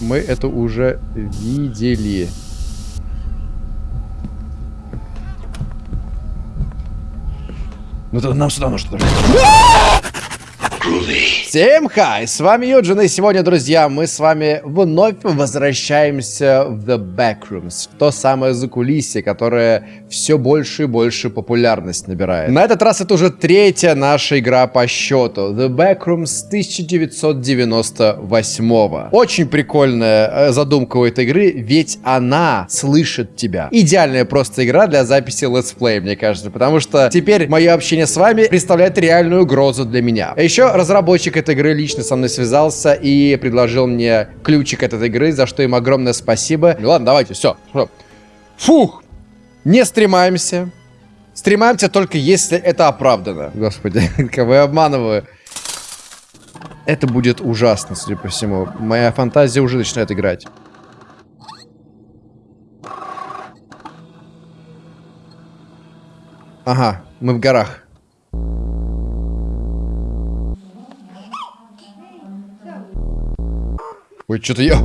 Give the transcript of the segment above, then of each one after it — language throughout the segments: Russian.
Мы это уже видели. Ну тогда нам сюда нужно. Всем хай, с вами Юджин, и сегодня, друзья, мы с вами вновь возвращаемся в The Backrooms, в то самое закулисье, которое все больше и больше популярность набирает. На этот раз это уже третья наша игра по счету, The Backrooms 1998 -го. Очень прикольная э, задумка у этой игры, ведь она слышит тебя. Идеальная просто игра для записи летсплея, мне кажется, потому что теперь мое общение с вами представляет реальную угрозу для меня. А еще разработчик этой игры лично со мной связался и предложил мне ключик от этой игры, за что им огромное спасибо. Ну ладно, давайте, все. Фух! Не стремаемся. Стремаемся только если это оправдано. Господи, кого я обманываю. Это будет ужасно, судя по всему. Моя фантазия уже начинает играть. Ага, мы в горах. Ой, что-то я...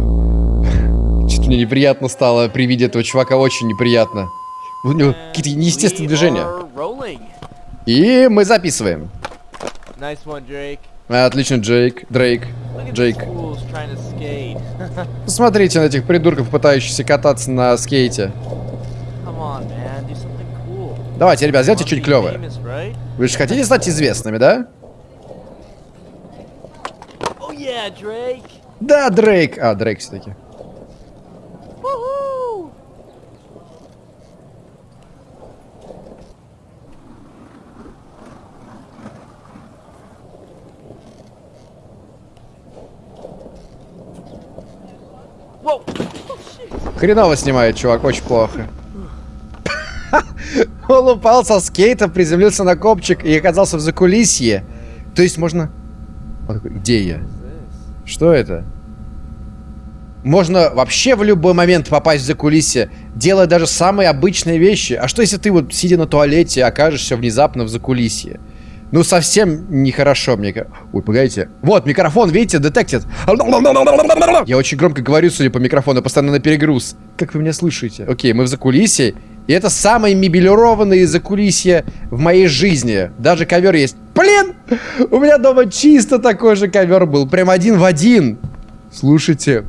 Что-то мне неприятно стало при виде этого чувака, очень неприятно. У него какие-то неестественные движения. И мы записываем. Отлично, Джейк. Дрейк. Джейк. Посмотрите на этих придурков, пытающихся кататься на скейте. Давайте, ребят, сделайте чуть клевое. Вы же хотите стать известными, да? Oh, да, Дрейк. А, Дрейк все-таки. Хреново снимает, чувак, очень плохо. Он упал со скейта, приземлился на копчик и оказался в закулисье. То есть можно... Где я? Что это? Можно вообще в любой момент попасть в закулисье, делая даже самые обычные вещи. А что если ты вот, сидя на туалете, окажешься внезапно в закулисье? Ну, совсем нехорошо, мне. Ой, погодите. Вот, микрофон, видите, детектит. Я очень громко говорю, судя по микрофону, постоянно на перегруз. Как вы меня слышите? Окей, мы в закулисье. И это самое мебелированное закулисье в моей жизни. Даже ковер есть. Блин! У меня дома чисто такой же ковер был. Прям один в один. Слушайте.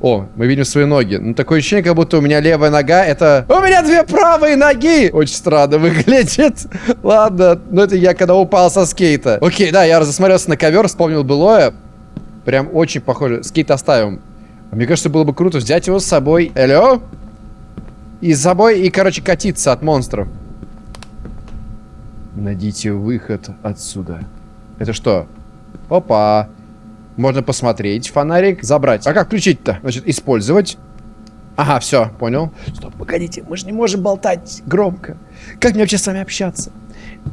О, мы видим свои ноги. Ну, такое ощущение, как будто у меня левая нога это... У меня две правые ноги! Очень странно выглядит. Ладно, ну это я когда упал со скейта. Окей, да, я засмотрелся на ковер, вспомнил былое. Прям очень похоже. Скейт оставим. Мне кажется, было бы круто взять его с собой. Алло? И с собой, и, короче, катиться от монстров. Найдите выход отсюда. Это что? Опа. Можно посмотреть фонарик, забрать. А как включить-то? Значит, использовать. Ага, все, понял. Стоп, погодите, мы же не можем болтать громко. Как мне вообще с вами общаться?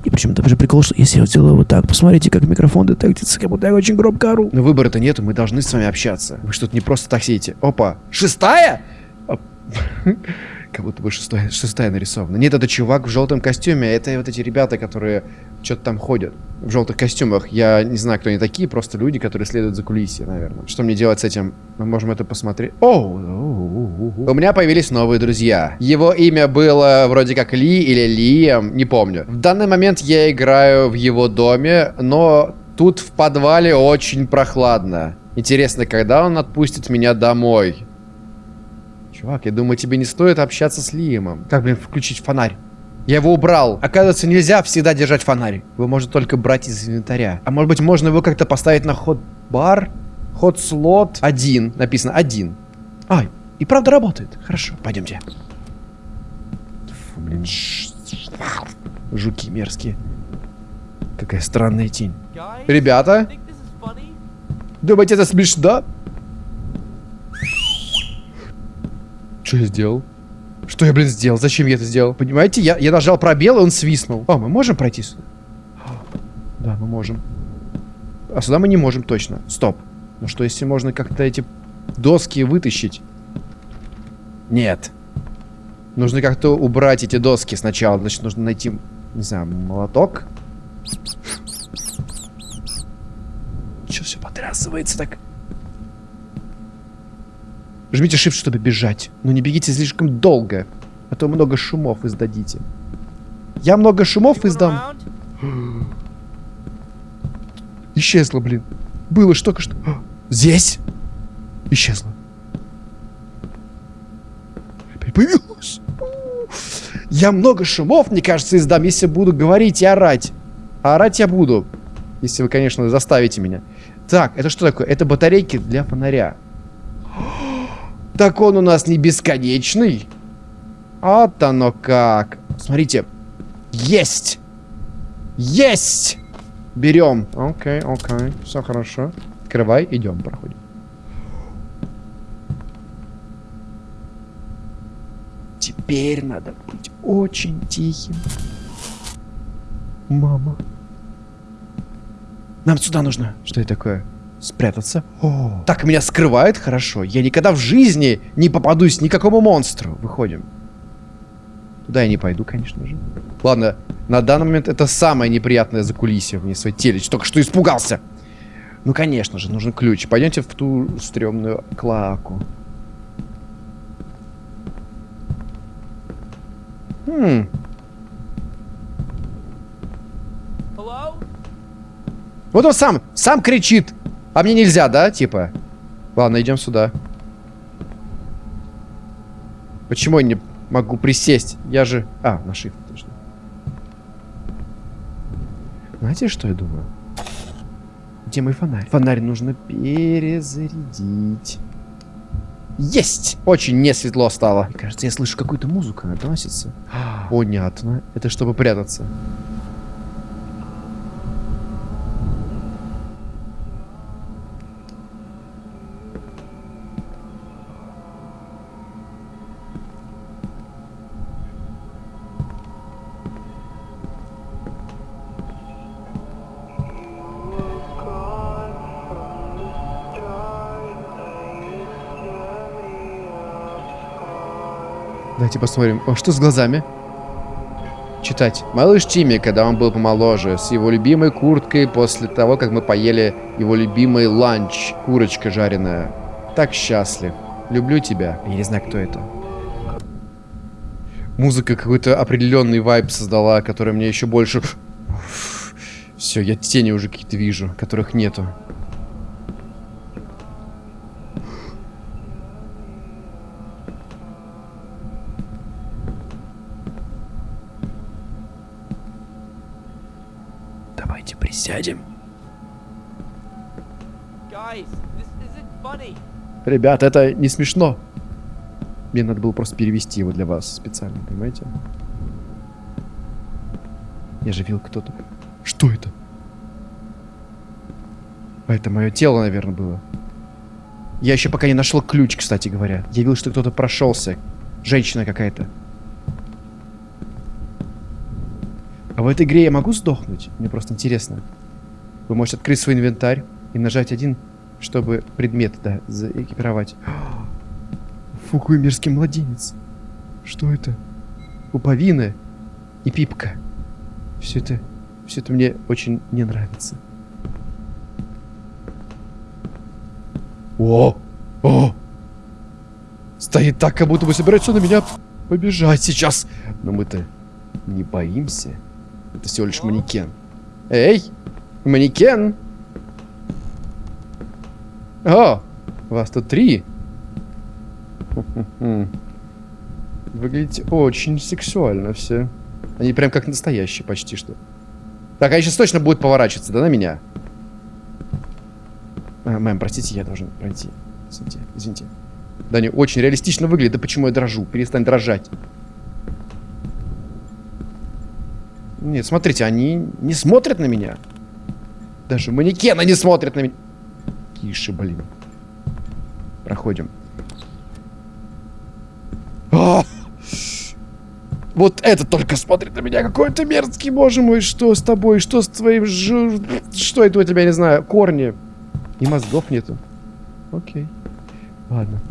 И причем там же прикол, что если я сделаю вот так, посмотрите, как микрофон детектится, как будто я очень громко ору. Но выбора-то нету, мы должны с вами общаться. Вы что-то не просто так сидите. Опа, шестая? Как будто бы шестая, шестая нарисована. Нет, это чувак в желтом костюме. Это вот эти ребята, которые что-то там ходят в желтых костюмах. Я не знаю, кто они такие, просто люди, которые следуют за кулисье, наверное. Что мне делать с этим? Мы можем это посмотреть. О! У меня появились новые друзья. Его имя было вроде как Ли или Лием, не помню. В данный момент я играю в его доме, но тут в подвале очень прохладно. Интересно, когда он отпустит меня домой? Чувак, я думаю, тебе не стоит общаться с Лиемом. Как, блин, включить фонарь? Я его убрал. Оказывается, нельзя всегда держать фонарь. Его можно только брать из инвентаря. А может быть, можно его как-то поставить на ход-бар? Ход-слот. Один. Написано один. Ай, и правда работает. Хорошо, пойдемте. Фу, блин, жуки мерзкие. Какая странная тень. Ребята? Думаете, это смешно? Что я сделал? Что я, блин, сделал? Зачем я это сделал? Понимаете, я, я нажал пробел, и он свистнул. О, мы можем пройти? Да, мы можем. А сюда мы не можем точно. Стоп. Ну что, если можно как-то эти доски вытащить? Нет. Нужно как-то убрать эти доски сначала. Значит, нужно найти, не знаю, молоток. Че все потрясывается так? Жмите shift, чтобы бежать. Но не бегите слишком долго, а то много шумов издадите. Я много шумов издам. Исчезла, блин. Было что-то что... Здесь? Исчезла. Опять появилась. Я много шумов, мне кажется, издам, если буду говорить и орать. А орать я буду. Если вы, конечно, заставите меня. Так, это что такое? Это батарейки для фонаря. Так он у нас не бесконечный. Вот оно как. Смотрите. Есть! Есть! Берем. Окей, окей. Все хорошо. Открывай, идем, проходим. Теперь надо быть очень тихим. Мама. Нам сюда нужно. Что это такое? Спрятаться? О. Так, меня скрывают? Хорошо. Я никогда в жизни не попадусь никакому монстру. Выходим. Туда я не пойду, конечно же. Ладно, на данный момент это самое неприятное закулисье в своей телечь. Только что испугался. Ну, конечно же, нужен ключ. Пойдемте в ту стрёмную клаку. Хм. Вот он сам, сам кричит. А мне нельзя, да, типа? Ладно, идем сюда. Почему я не могу присесть? Я же... А, на shift, точно. Знаете, что я думаю? Где мой фонарь? Фонарь нужно перезарядить. Есть! Очень не светло стало. Мне кажется, я слышу какую-то музыку, она доносится. Понятно. Это чтобы прятаться. Давайте посмотрим. О, что с глазами? Читать. Малыш Тимми, когда он был помоложе, с его любимой курткой после того, как мы поели его любимый ланч, курочка жареная. Так счастлив. Люблю тебя. Я не знаю, кто это. Музыка какой-то определенный вайб создала, который мне еще больше... Все, я тени уже какие-то вижу, которых нету. Давайте присядем. Ребят, это не смешно. Мне надо было просто перевести его для вас специально, понимаете? Я же видел кто-то. Что это? А это мое тело, наверное, было. Я еще пока не нашел ключ, кстати говоря. Я видел, что кто-то прошелся. Женщина какая-то. А в этой игре я могу сдохнуть? Мне просто интересно. Вы можете открыть свой инвентарь и нажать один, чтобы предмет, да, заэкипировать. Фу, какой мерзкий младенец. Что это? Пуповина и пипка. Все это, все это мне очень не нравится. О! О! Стоит так, как будто бы собирается на меня побежать сейчас. Но мы-то не боимся. Это всего лишь манекен. Эй! Манекен! О! Вас тут три. Выглядите очень сексуально все. Они прям как настоящие почти что. Так, они сейчас точно будут поворачиваться, да, на меня? А, мэм, простите, я должен пройти. Извините, извините. Да, они очень реалистично выглядят. Да почему я дрожу? Перестань дрожать. Нет, смотрите, они не смотрят на меня. Даже манекены не смотрят на меня. Тише, блин. Проходим. А! Вот это только смотрит на меня. Какой ты мерзкий, боже мой. Что с тобой? Что с твоим... Ж... Что это у тебя, не знаю, корни? И мозгов нету. Окей. Ладно.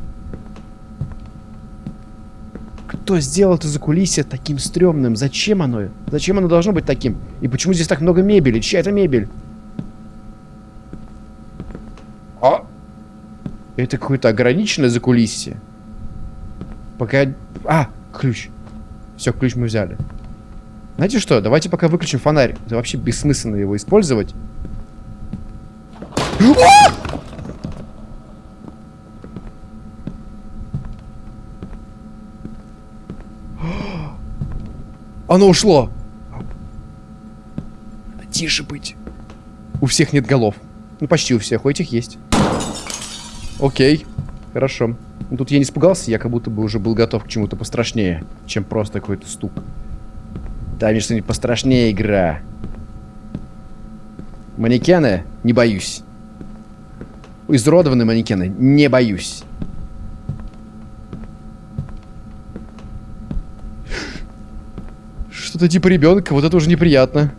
Кто сделал это закулисье таким стрёмным? Зачем оно? Зачем оно должно быть таким? И почему здесь так много мебели? Чья это мебель? А? Это какое-то ограниченное закулисье. Пока... А, ключ. Все, ключ мы взяли. Знаете что, давайте пока выключим фонарь. Это вообще бессмысленно его использовать. Оно ушло. Тише быть. У всех нет голов. Ну, почти у всех. У этих есть. Окей. Хорошо. Тут я не испугался, я как будто бы уже был готов к чему-то пострашнее, чем просто какой-то стук. Дай мне что-нибудь пострашнее, игра. Манекены? Не боюсь. Изуродованные манекены? Не боюсь. Что-то типа ребенка, вот это уже неприятно.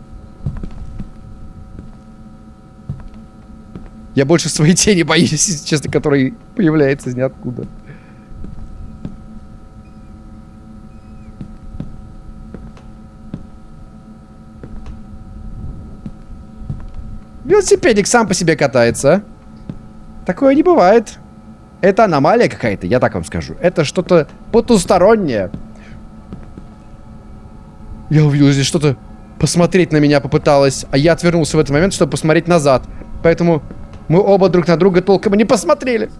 Я больше своей тени боюсь, честно, который появляется из ниоткуда. Велосипедик сам по себе катается. Такое не бывает. Это аномалия какая-то, я так вам скажу. Это что-то потустороннее. Я увидел здесь что-то посмотреть на меня попыталась, а я отвернулся в этот момент, чтобы посмотреть назад. Поэтому мы оба друг на друга толком не посмотрели.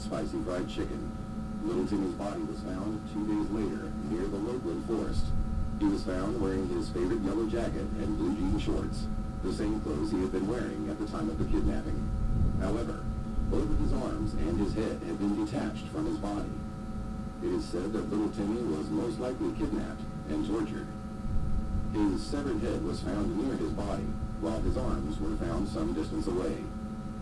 spicy fried body was found two days later near the Loveland Forest. He was found wearing his favorite yellow jacket and blue jean shorts, the same clothes he had been wearing at the time of the kidnapping. However, both of his arms and his head had been detached from his body. It is said that little Timmy was most likely kidnapped and tortured. His severed head was found near his body, while his arms were found some distance away.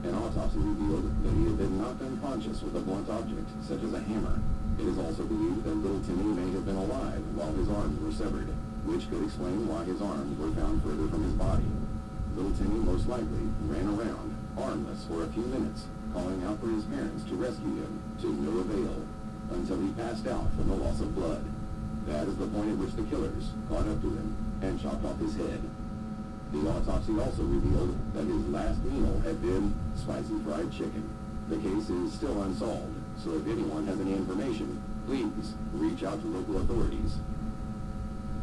An autopsy revealed that he had been knocked unconscious with a blunt object, such as a hammer. It is also believed that little Timmy may have been alive while his arms were severed, which could explain why his arms were found further from his body. Little Timmy most likely ran around, armless, for a few minutes, calling out for his parents to rescue him, to no avail, until he passed out from the loss of blood. That is the point at which the killers caught up to him and chopped off his head The autopsy also revealed that his last meal had been spicy fried chicken. The case is still unsolved, so if anyone has any information, please reach out to local authorities.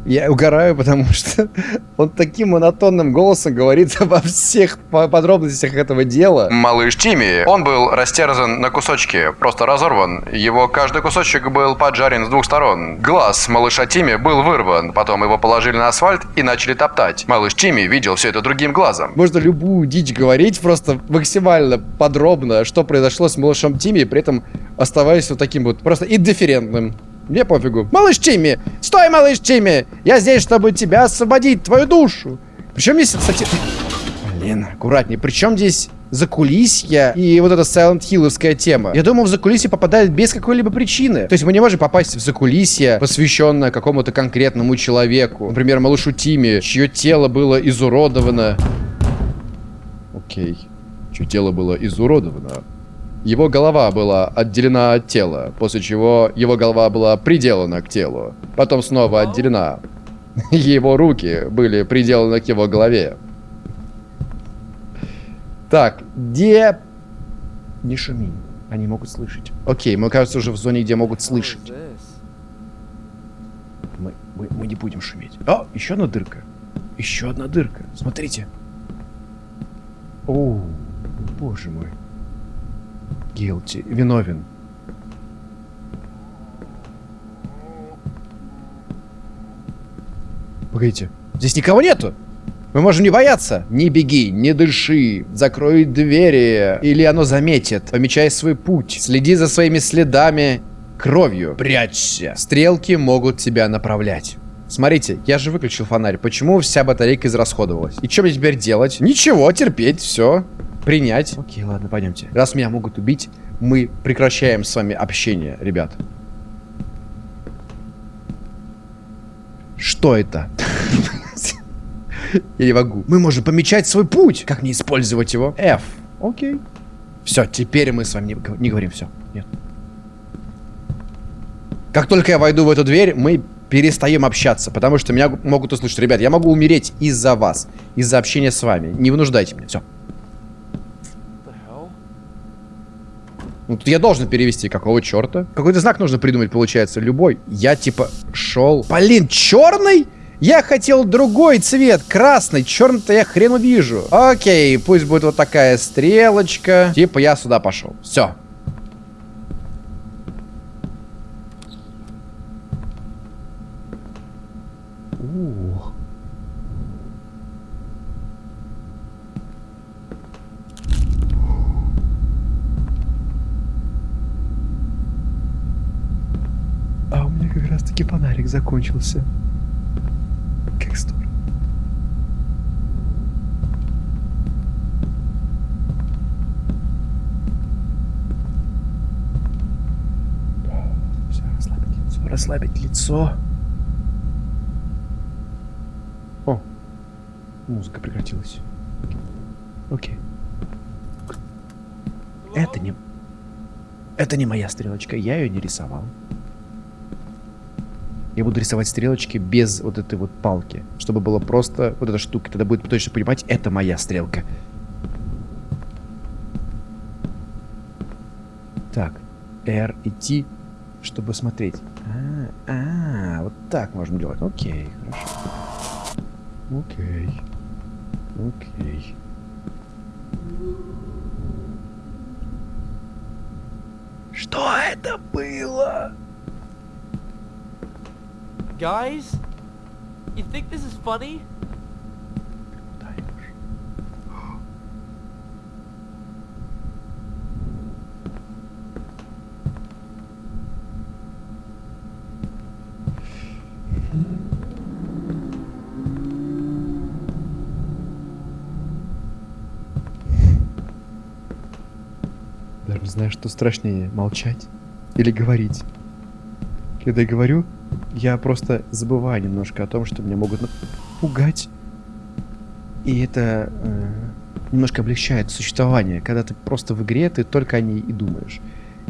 Я угораю, потому что он таким монотонным голосом говорит обо всех подробностях этого дела. Малыш Тимми, он был растерзан на кусочки, просто разорван. Его каждый кусочек был поджарен с двух сторон. Глаз малыша Тимми был вырван, потом его положили на асфальт и начали топтать. Малыш Тимми видел все это другим глазом. Можно любую дичь говорить, просто максимально подробно, что произошло с малышом Тимми, при этом оставаясь вот таким вот просто индифферентным. Мне пофигу. Малыш Тимми! Стой, малыш Тимми! Я здесь, чтобы тебя освободить, твою душу! Причем здесь, кстати... Блин, аккуратнее. Причем здесь закулисья и вот эта Silent Hillовская тема. Я думал, в закулисье попадает без какой-либо причины. То есть мы не можем попасть в закулисье, посвященное какому-то конкретному человеку. Например, малышу Тиме, чье тело было изуродовано. Окей. Чье тело было изуродовано. Его голова была отделена от тела, после чего его голова была приделана к телу. Потом снова отделена. Его руки были приделаны к его голове. Так, где... Не шуми. Они могут слышать. Окей, мы, кажется, уже в зоне, где могут слышать. Мы, мы, мы не будем шуметь. О, еще одна дырка. Еще одна дырка. Смотрите. О, боже мой. Guilty. Виновен. Погодите. Здесь никого нету. Мы можем не бояться. Не беги, не дыши, закрой двери, или оно заметит. Помечай свой путь. Следи за своими следами кровью. Прячься. Стрелки могут тебя направлять. Смотрите, я же выключил фонарь. Почему вся батарейка израсходовалась? И что мне теперь делать? Ничего, терпеть, все. Принять. Окей, ладно, пойдемте. Раз меня могут убить, мы прекращаем с вами общение, ребят. Что это? Я не могу. Мы можем помечать свой путь. Как не использовать его? F. Окей. Все, теперь мы с вами не, не говорим. Все, нет. Как только я войду в эту дверь, мы перестаем общаться, потому что меня могут услышать. Ребят, я могу умереть из-за вас, из-за общения с вами. Не вынуждайте меня. Все. Ну, тут я должен перевести. Какого черта? Какой-то знак нужно придумать, получается. Любой. Я, типа, шел... Блин, черный? Я хотел другой цвет, красный. Черный-то я хрен увижу. Окей, пусть будет вот такая стрелочка. Типа, я сюда пошел. Все. таки фонарик закончился. Как здорово. Все, расслабить лицо, расслабить лицо. О, музыка прекратилась. Окей. Это не... Это не моя стрелочка, я ее не рисовал. Я буду рисовать стрелочки без вот этой вот палки. Чтобы было просто вот эта штука. Тогда будет точно понимать, это моя стрелка. Так. R и T, чтобы смотреть. А, а, вот так можно делать. Окей, хорошо. Окей. Что это было? Guys? You think this is funny? Даже не знаю, что страшнее, молчать или говорить. Когда я говорю, я просто забываю немножко о том, что меня могут напугать. И это э, немножко облегчает существование. Когда ты просто в игре, ты только о ней и думаешь.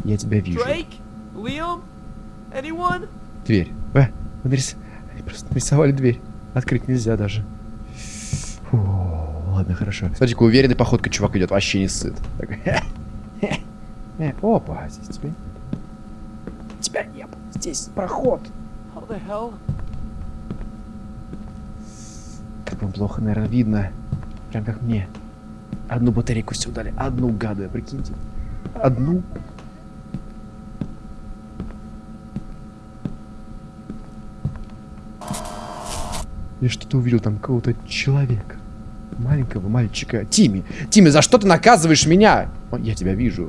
Я тебя вижу. Liam? Anyone? Дверь. А, вы нарис... просто нарисовали дверь. Открыть нельзя даже. Фу, ладно, хорошо. Смотрите, уверенной походкой чувак идет, вообще не сыт. Э, опа, здесь тебя... Тебя не было. Здесь проход. Как вам плохо, наверное, видно. Прям как мне. Одну батарейку все дали. Одну, гады, прикиньте. Одну. Я что-то увидел там какого-то человека. Маленького мальчика. Тими, Тими, за что ты наказываешь меня? О, я тебя вижу.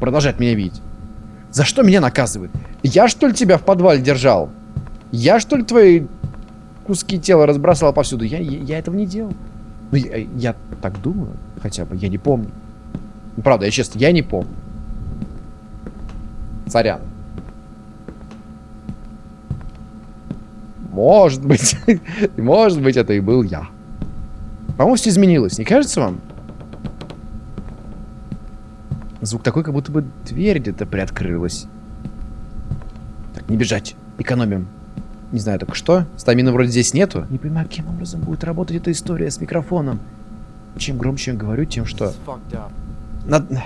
Продолжает меня видеть. За что меня наказывают? Я что ли тебя в подвале держал? Я что ли твои куски тела разбросал повсюду? Я, я, я этого не делал. Ну, я, я так думаю, хотя бы, я не помню. Ну, правда, я честно, я не помню. Царян. Может быть, может быть, это и был я. По-моему, все изменилось, не кажется вам? Звук такой, как будто бы дверь где-то приоткрылась. Так, не бежать. Экономим. Не знаю только что. Стамина вроде здесь нету. Не понимаю, каким образом будет работать эта история с микрофоном. Чем громче я говорю, тем что... Надо,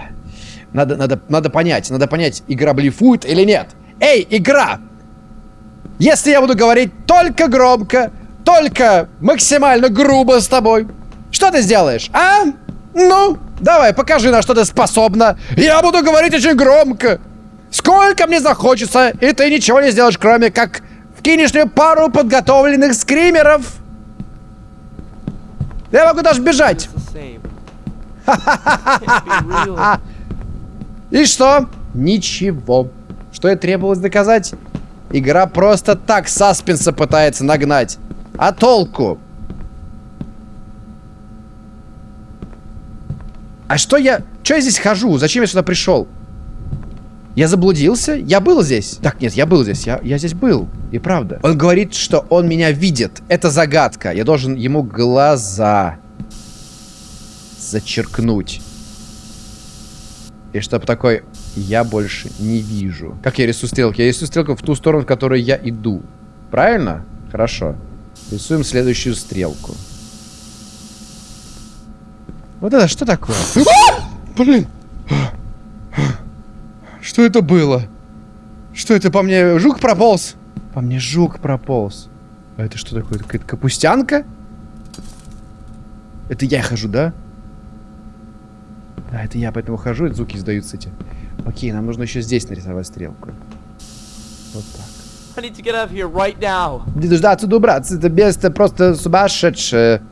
надо, надо, надо понять, надо понять, игра блефует или нет. Эй, игра! Если я буду говорить только громко, только максимально грубо с тобой, что ты сделаешь, а? Ну, давай, покажи, на что ты способна. Я буду говорить очень громко. Сколько мне захочется, и ты ничего не сделаешь, кроме как Вкинешь мне пару подготовленных скримеров. Я могу даже бежать. И что? Ничего. Что и требовалось доказать? Игра просто так саспенса пытается нагнать. А толку? А что я... Что я здесь хожу? Зачем я сюда пришел? Я заблудился? Я был здесь? Так, нет, я был здесь. Я, я здесь был. И правда. Он говорит, что он меня видит. Это загадка. Я должен ему глаза зачеркнуть. И чтобы такой, я больше не вижу. Как я рисую стрелки? Я рисую стрелку в ту сторону, в которую я иду. Правильно? Хорошо. Рисуем следующую стрелку. Вот это что такое? А! Блин! Что это было? Что это по мне? Жук прополз? По мне жук прополз. А это что такое? Какая-то капустянка? Это я хожу, да? Да, это я поэтому хожу, и звуки издаются эти. Окей, нам нужно еще здесь нарисовать стрелку. Вот так. I need to get out of here right now. Не дождаться добраться, это место просто сумасшедшее.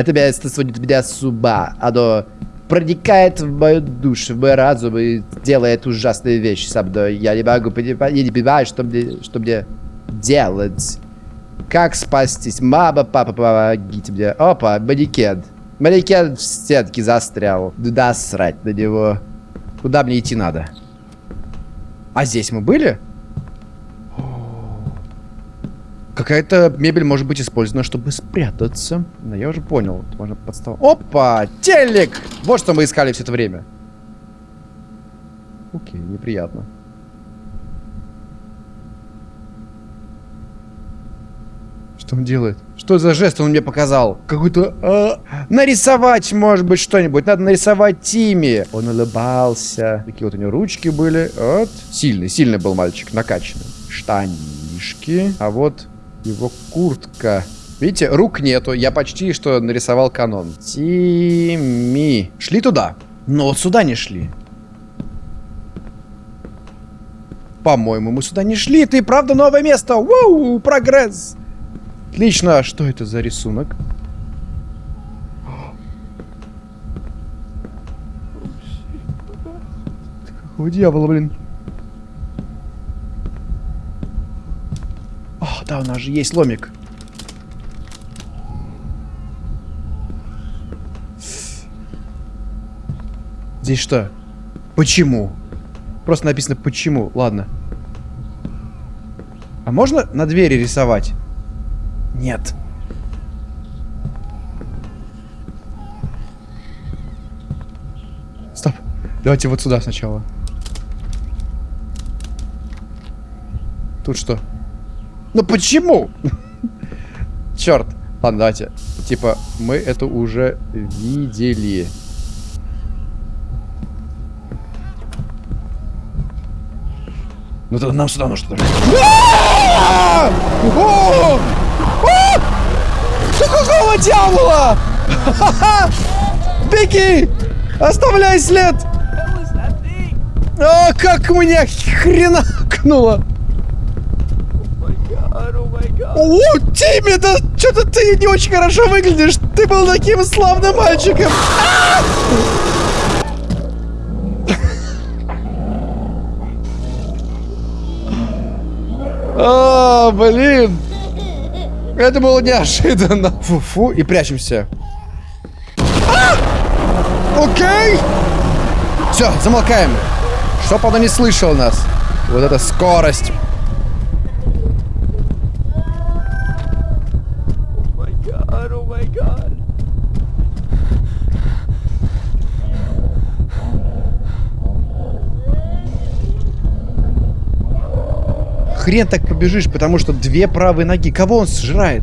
Это место сводит меня с ума. Оно проникает в мою душу, в мой разум и делает ужасные вещи со мной. Я не могу понимать, я не понимаю, что мне, что мне делать. Как спастись? Мама, папа, помогите мне. Опа, манекен. Манекен в стенке застрял. Да срать на него. Куда мне идти надо? А здесь мы были? Какая-то мебель может быть использована, чтобы спрятаться. Но я уже понял. Можно подстав... Опа! Телек! Вот что мы искали все это время. Окей, неприятно. Что он делает? Что за жест он мне показал? Какой-то... а, нарисовать, может быть, что-нибудь. Надо нарисовать Тими. Он улыбался. Такие вот у него ручки были. Вот. Сильный, сильный был мальчик, накачанный. Штанишки. А вот его куртка. Видите, рук нету. Я почти что нарисовал канон. Тими. Шли туда. Но вот сюда не шли. По-моему, мы сюда не шли. И правда новое место. Воу, прогресс. Отлично. Что это за рисунок? Какого дьявола, блин? О, да, у нас же есть ломик. Здесь что? Почему? Просто написано почему. Ладно. А можно на двери рисовать? Нет. Стоп. Давайте вот сюда сначала. Тут что? Ну почему? Черт. Ладно, давайте. Типа, мы это уже видели. Ну тогда нам сюда нужно. А! А! Да какого дьявола? Беги! Оставляй след! That thing? А, как меня хренакнуло! О, Тимми, да что-то ты не очень хорошо выглядишь. Ты был таким славным мальчиком. А! Блин. Это было неожиданно. Фу-фу, и прячемся. А! Окей. Все, замолкаем. Чтоб оно не слышал нас. Вот эта скорость. Хрен так побежишь, потому что две правые ноги. Кого он сжирает?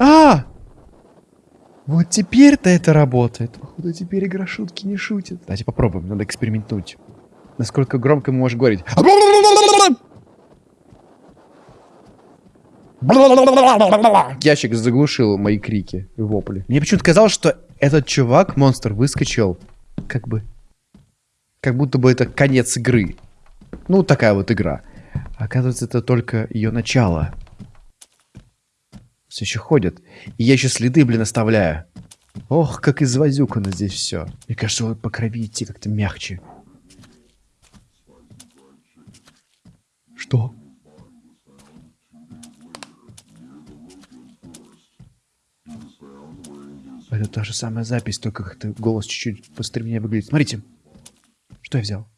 А! Вот теперь-то это работает. Походу, теперь игра шутки не шутит. Давайте попробуем, надо экспериментнуть. Насколько громко мы можем говорить. Ящик заглушил мои крики и вопли. Мне почему-то казалось, что этот чувак, монстр, выскочил как бы... Как будто бы это конец игры. Ну, такая вот игра. Оказывается, это только ее начало. Все еще ходят. И я еще следы, блин, оставляю. Ох, как извозюкано здесь все. Мне кажется, вот по крови идти как-то мягче. Что? Это та же самая запись, только как-то голос чуть-чуть постремнее выглядит. Смотрите, что я взял.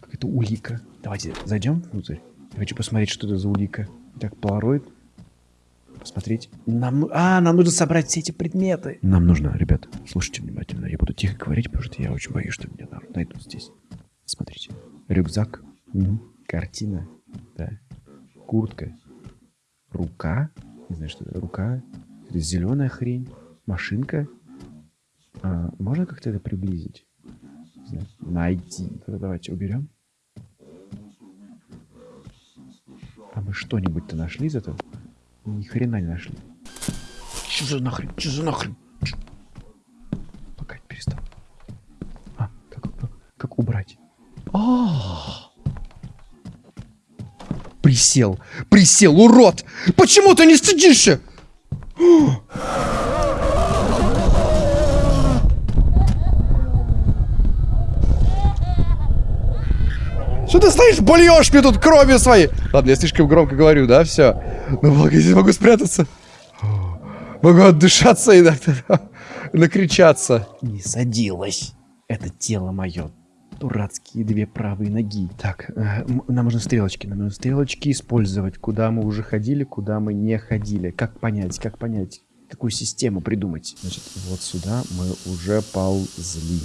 Какая-то улика. Давайте зайдем внутрь. Я хочу посмотреть, что это за улика. Так, полароид. Посмотреть. Нам... ну- А, нам нужно собрать все эти предметы. Нам нужно, ребят, слушайте внимательно. Я буду тихо говорить, потому что я очень боюсь, что меня на- найдут здесь. Смотрите. Рюкзак. Мгм. Картина. Да. Куртка. Рука. Не знаю, что это. Рука. Это зеленая хрень. Машинка. А, можно как-то это приблизить? Не. Найти. Тогда давайте уберем. А мы что-нибудь-то нашли из этого? Ни хрена не нашли. Че за нахрен? Че за нахрен? Чё? Пока перестал. А, как, как, как убрать? А! Присел. Присел, урод! Почему ты не стыдишься? Что ты стоишь, бульешь мне тут кровью своей? Ладно, я слишком громко говорю, да, все. Ну, благо, я здесь могу спрятаться. Могу отдышаться и так-то накричаться. Не садилась. Это тело мое. Дурацкие две правые ноги. Так, э, нам нужны стрелочки. Нам нужны стрелочки использовать. Куда мы уже ходили, куда мы не ходили. Как понять, как понять, какую систему придумать. Значит, вот сюда мы уже ползли.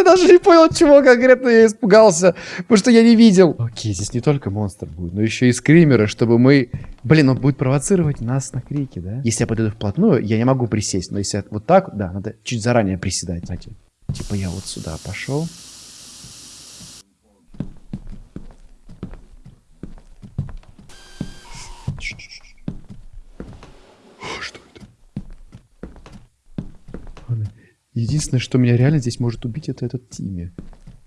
Я даже не понял, чего конкретно я испугался, потому что я не видел. Окей, здесь не только монстр будет, но еще и скримеры, чтобы мы... Блин, он будет провоцировать нас на крики, да? Если я подойду вплотную, я не могу присесть, но если вот так, да, надо чуть заранее приседать. Знаете, типа я вот сюда пошел. Что это? Ладно. Единственное, что меня реально здесь может убить, это этот Тимми.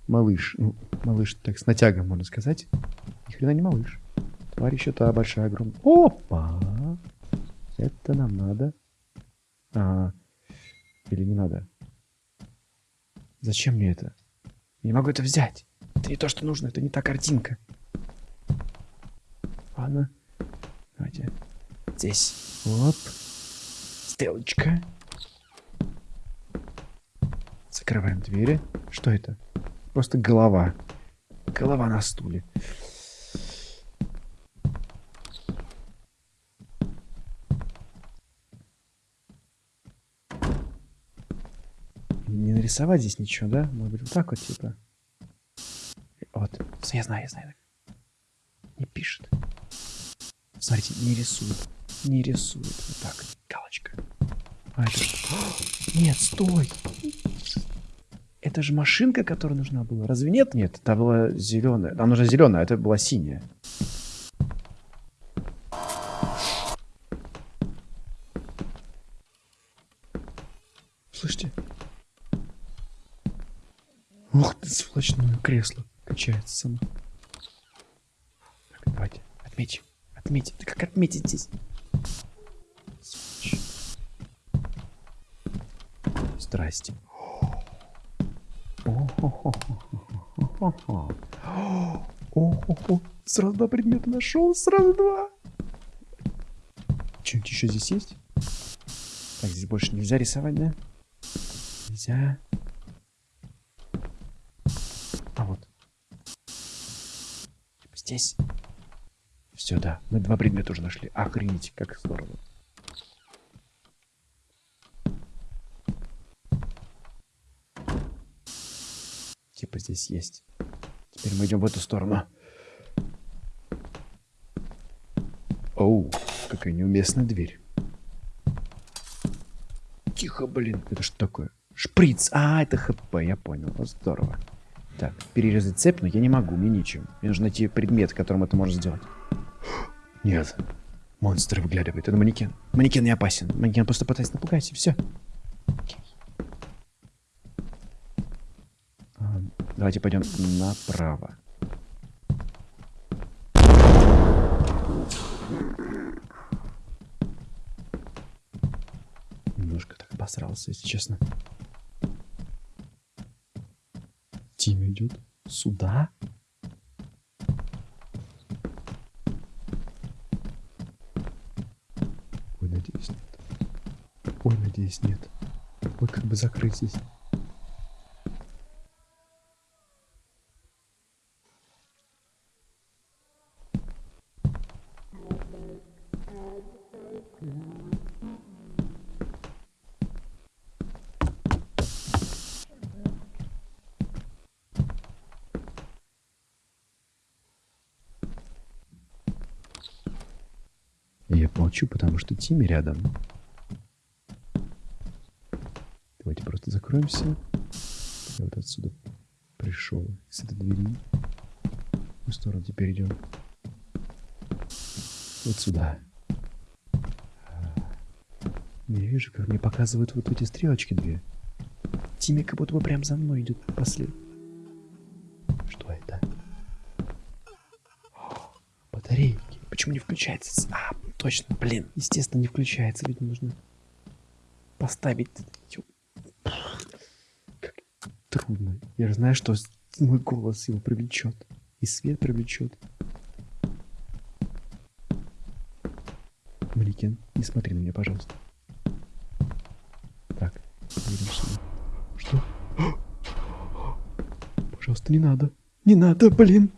Малыш. Ну, малыш, так, с натягом, можно сказать. Ни хрена не малыш. Тварь еще та большая, огромная. Опа! Это нам надо. А, или не надо? Зачем мне это? Я не могу это взять. Это не то, что нужно. Это не та картинка. Ладно. Давайте. Здесь. Оп. Стрелочка. Закрываем двери. Что это? Просто голова. Голова на стуле. Не нарисовать здесь ничего, да? Может быть, вот так вот, типа. Вот. Я знаю, я знаю. Не пишет. Смотрите, не рисует. Не рисует. Вот так. Галочка. А это? Нет, стой. Это же машинка, которая нужна была. Разве нет? Нет, это была зеленая. Нам нужна зеленая, а это была синяя. Слышите? Ух ты, сволочное кресло. Качается само. Так, давайте, отметим. Отметим. Да как отметить здесь? Здрасте. О-хо-хо. Сразу два предмета нашел, сразу два. Что-нибудь еще здесь есть? Так, здесь больше нельзя рисовать, да? Нельзя. А вот. Здесь. Все, да. Мы два предмета уже нашли. Охренеть, как здорово. Типа здесь есть. Теперь мы идем в эту сторону. Оу, какая неуместная дверь. Тихо, блин. Это что такое? Шприц. А, это ХП, я понял. Вот здорово. Так, перерезать цепь, но я не могу, мне нечем. Мне нужно найти предмет, которым это можно сделать. Нет. Монстр выглядывает. Это манекен. Манекен не опасен. Манекен просто пытается напугать, и все. Давайте пойдем направо. Немножко так обосрался, если честно. Тим идет сюда. Ой, надеюсь, нет. Ой, надеюсь, нет. Ой, как бы закрыть здесь. Тимми рядом. Давайте просто закроемся. Я вот отсюда пришел, с этой двери. В сторону теперь идем? Вот сюда. Я вижу, как мне показывают вот эти стрелочки две. Тимми как будто бы прям за мной идет послед. Что это? О, Батарейки. Почему не включается? А, точно, блин. Естественно, не включается, ведь нужно поставить. Как трудно. Я же знаю, что мой голос его привлечет. И свет привлечет. Маликин, не смотри на меня, пожалуйста. Так, едем сюда. Что? Пожалуйста, не надо. Не надо, блин.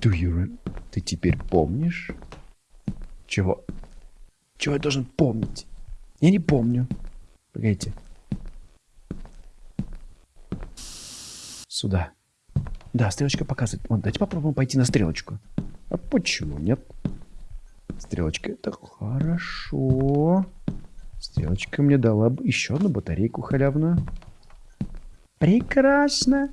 Do you rem- Ты теперь помнишь? Чего? Чего я должен помнить? Я не помню. Погодите. Сюда. Да, стрелочка показывает. Вот, давайте попробуем пойти на стрелочку. А почему нет? Стрелочка это хорошо. Стрелочка мне дала бы еще одну батарейку халявную. Прекрасно.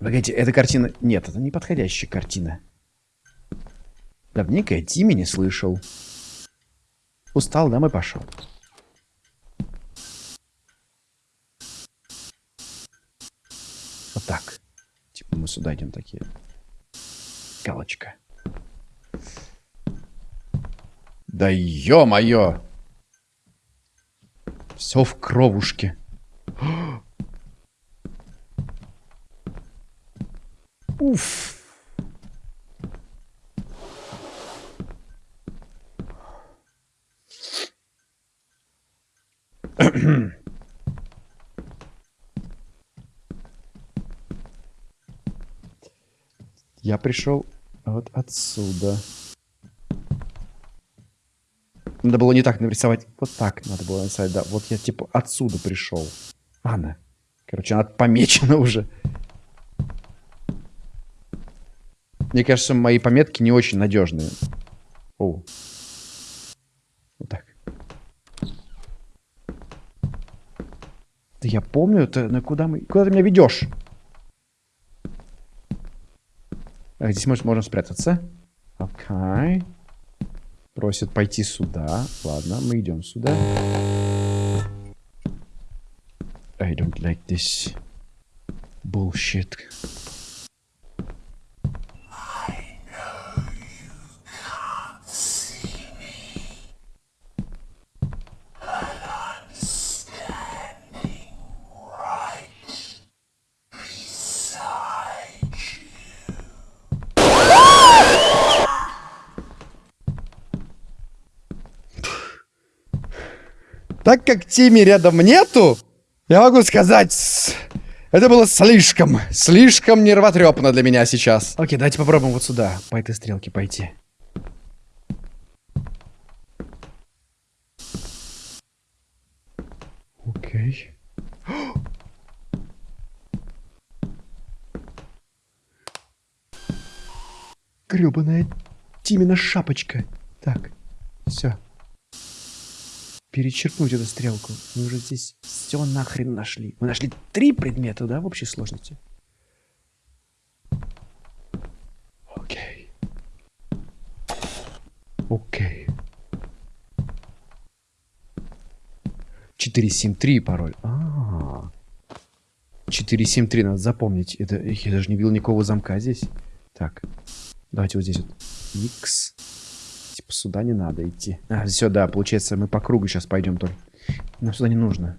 Погодите, эта картина... Нет, это не подходящая картина. Давненько я Тимми не слышал. Устал, домой пошел. Вот так. Типа мы сюда идем такие. Галочка. Да ё-моё! Все в кровушке. Уф. Я пришел вот отсюда. Надо было не так нарисовать. Вот так надо было нарисовать, да. Вот я типа отсюда пришел. Ладно. Короче, она помечена уже. Мне кажется, мои пометки не очень надежные. О. Вот так. Да я помню, это на куда мы... Куда ты меня ведешь? А, здесь может, можно спрятаться. Окей. Просит пойти сюда. Ладно, мы идем сюда. I don't like this bullshit. Так как Тими рядом нету, я могу сказать, это было слишком, слишком нервотрепно для меня сейчас. Окей, давайте попробуем вот сюда, по этой стрелке пойти. Окей. Гребаная Тимина шапочка. Так, все. Перечеркнуть эту стрелку. Мы уже здесь все нахрен нашли. Мы нашли три предмета, да, в общей сложности? Окей. Окей. 473 пароль. А, 473 надо запомнить. Это я даже не видел никакого замка здесь. Так, давайте вот здесь вот. X. Типа сюда не надо идти. А, все, да, получается, мы по кругу сейчас пойдем только. Нам сюда не нужно.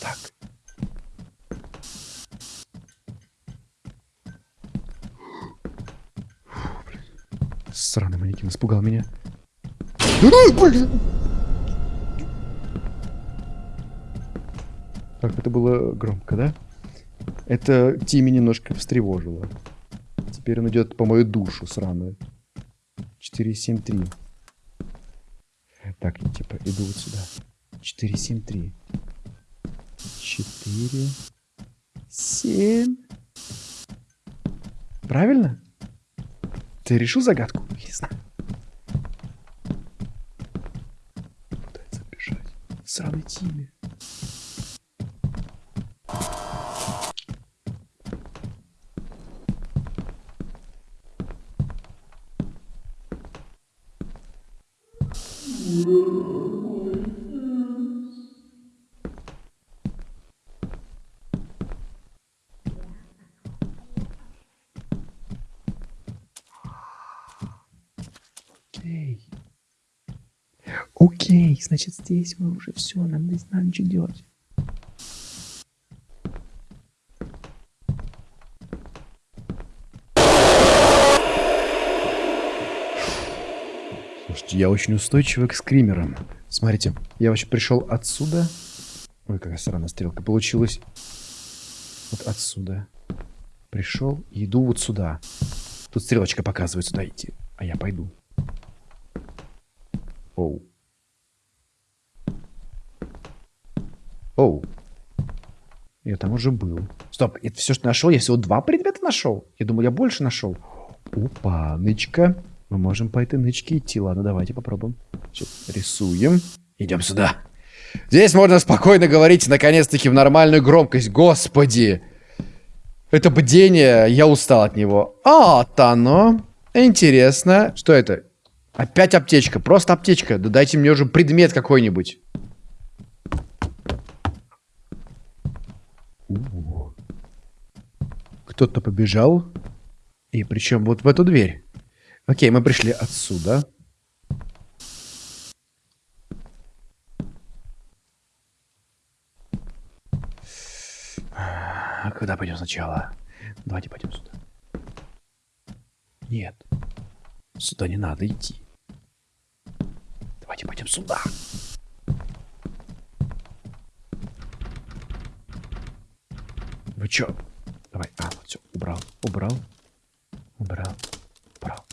Так. Сраный манекен испугал меня. А! Так, это было громко, да? Это Тими немножко встревожило. Теперь он идет по мою душу сраную. 473. Так, я типа иду вот сюда. 473. 4, 7. Правильно? Ты решил загадку? Не знаю. Пытается бежать. Сраный Тими. Окей. Окей, значит здесь мы уже все, нам не надо ничего делать. Слушайте, я очень устойчивый к скримерам. Смотрите, я вообще пришел отсюда. Ой, какая странная стрелка. Получилось вот отсюда. Пришел иду вот сюда. Тут стрелочка показывает сюда идти. А я пойду. Оу. Оу. Я там уже был. Стоп, это все, что нашел? Я всего два предмета нашел? Я думал, я больше нашел. Опа, нычка. Мы можем по этой нычке идти. Ладно, давайте попробуем. Сейчас рисуем. Идем сюда. Здесь можно спокойно говорить, наконец-таки, в нормальную громкость. Господи! Это бдение, я устал от него. А, оно. Интересно. Что это? Опять аптечка. Просто аптечка. Да дайте мне уже предмет какой-нибудь. Кто-то побежал. И причем вот в эту дверь. Окей, мы пришли отсюда. А куда пойдем сначала? Давайте пойдем сюда. Нет. Сюда не надо идти. Давайте пойдем сюда. Вы чё? Давай. А, вот все. Убрал. Убрал. Убрал. Убрал.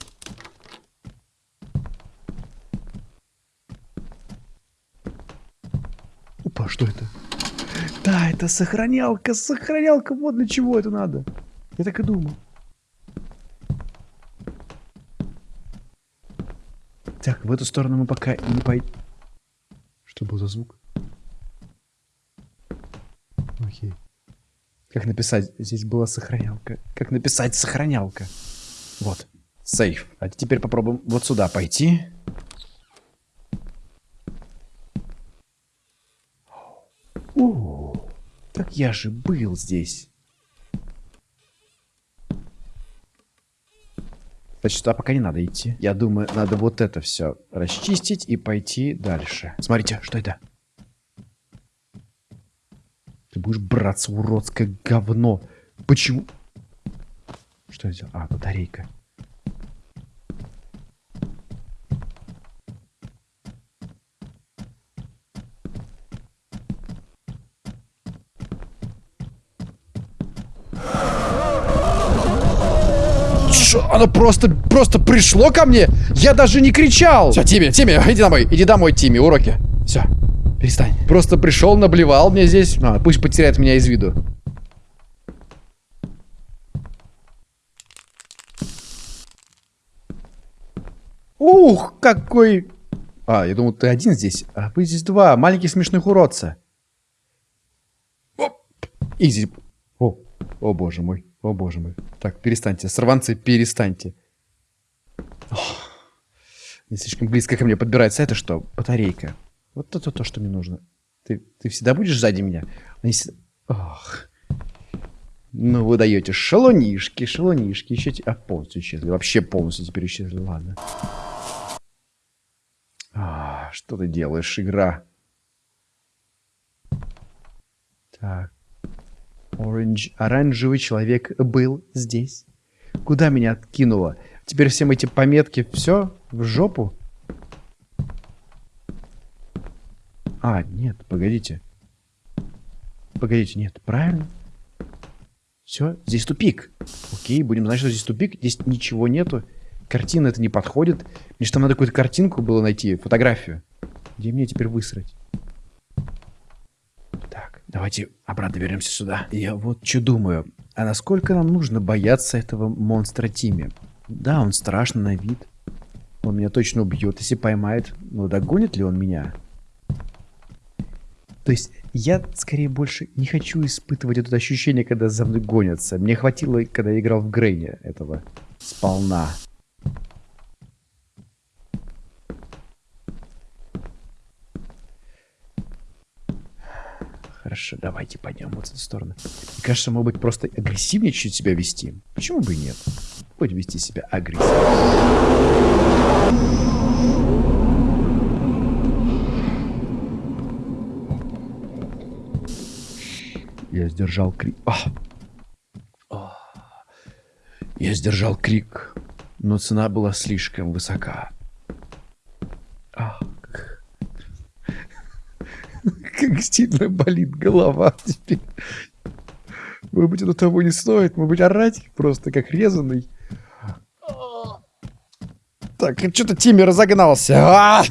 Опа, что это? Да, это сохранялка, сохранялка. Вот для чего это надо. Я так и думал. Так, в эту сторону мы пока не пойдем. Что был за звук? Окей. Как написать? Здесь была сохранялка. Как написать сохранялка? Вот. Сейф. А теперь попробуем вот сюда пойти. О, так я же был здесь. Значит, туда пока не надо идти. Я думаю, надо вот это все расчистить и пойти дальше. Смотрите, что это? Будешь браться, уродское говно. Почему? Что это? А, батарейка. Шо? Оно просто, просто пришло ко мне? Я даже не кричал! Все, Тимми, Тимми, иди домой, иди домой, Тимми, уроки. Все, перестань. Просто пришел, наблевал мне здесь. А, пусть потеряет меня из виду. Ух, какой... А, я думал, ты один здесь. А вы здесь два маленьких смешных уродца. Оп, изи. О, о боже мой. О боже мой. Так, перестаньте. Сорванцы, перестаньте. Ох, не слишком близко ко мне подбирается. Это что? Батарейка. Вот это то, что мне нужно. Ты, ты всегда будешь сзади меня? Они всегда... Ох. Ну, вы даете шалунишки, шалунишки. Еще... А, полностью исчезли. Вообще полностью теперь исчезли. Ладно. А, что ты делаешь, игра? Так. Оранж... Оранжевый человек был здесь. Куда меня откинуло? Теперь всем эти пометки, все, в жопу. А, нет, погодите. Погодите, нет, правильно? Все, здесь тупик. Окей, будем знать, что здесь тупик. Здесь ничего нету. Картина это не подходит. Мне же там надо какую-то картинку было найти, фотографию. Где мне теперь высрать? Так, давайте обратно вернемся сюда. Я вот что думаю. А насколько нам нужно бояться этого монстра Тими? Да, он страшный на вид. Он меня точно убьет, если поймает. Но догонит ли он меня? То есть я скорее больше не хочу испытывать это ощущение, когда за мной гонятся. Мне хватило, когда я играл в Грейне этого сполна. Хорошо, давайте пойдем вот в эту сторону. Мне кажется, может быть, просто агрессивнее чуть себя вести. Почему бы и нет? Будем вести себя агрессивно. Я сдержал крик. А! А! Я сдержал крик, но цена была слишком высока. Ах, как сильно болит голова теперь. Может быть, это того не стоит. Может быть, орать просто как резанный. Так, что-то Тимми разогнался. А!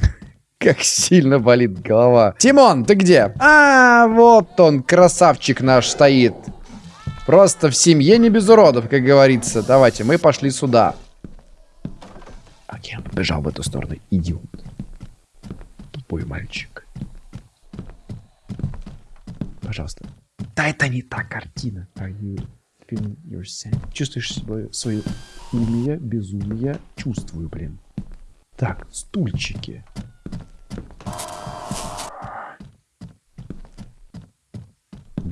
Как сильно болит голова. Тимон, ты где? А, вот он, красавчик наш стоит. Просто в семье не без уродов, как говорится. Давайте, мы пошли сюда. Окей, он побежал в эту сторону. Идиот. Тупой мальчик. Пожалуйста. Да это не та картина. Чувствуешь свое, свое умие, безумие? Чувствую, блин. Так, стульчики.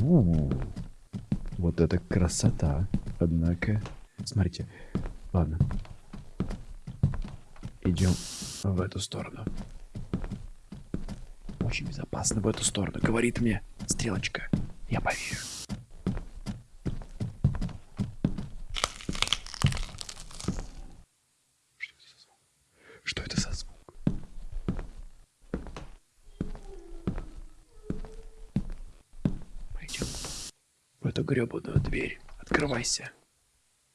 У вот это красота. Однако, смотрите. Ладно. Идем в эту сторону. Очень безопасно в эту сторону. Говорит мне стрелочка. Я поверю. Что это за звук? Пойдем в эту гребаную дверь. Открывайся.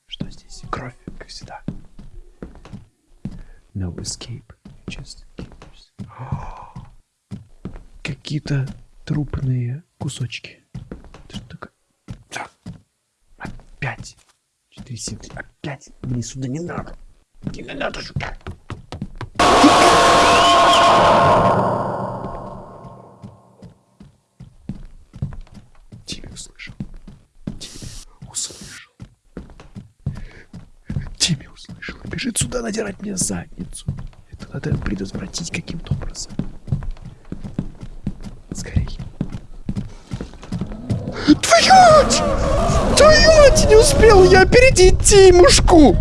Что здесь? Кровь, как всегда. No escape. Just. Какие-то трупные кусочки. Что такое? Так. Опять. 4, 7, 3. Опять. Мне сюда не надо. Не надо сюда. Тимми услышал. Тимми услышал. Тимми услышал. Бежит сюда надирать мне задницу. Это надо предотвратить каким-то образом. Скорей. Твою! Твою! Не успел я опередить Тимушку!